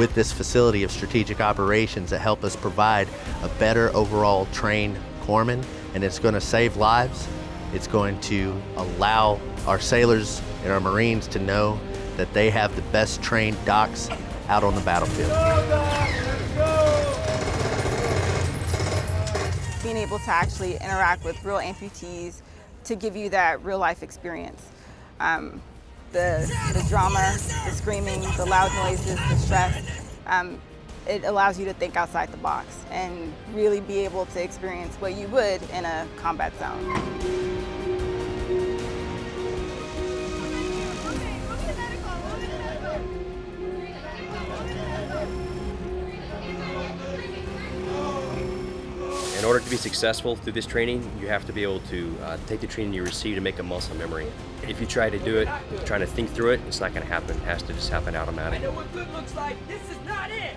with this facility of strategic operations that help us provide a better overall trained corpsman, and it's going to save lives. It's going to allow our sailors and our Marines to know that they have the best trained docs out on the battlefield. Being able to actually interact with real amputees to give you that real life experience. Um, the, the drama, the screaming, the loud noises, the stress, um, it allows you to think outside the box and really be able to experience what you would in a combat zone. In order to be successful through this training, you have to be able to uh, take the training you receive and make a muscle memory. If you try to do it, trying to think through it, it's not going to happen. It has to just happen automatically. I know what good looks like. This is not it.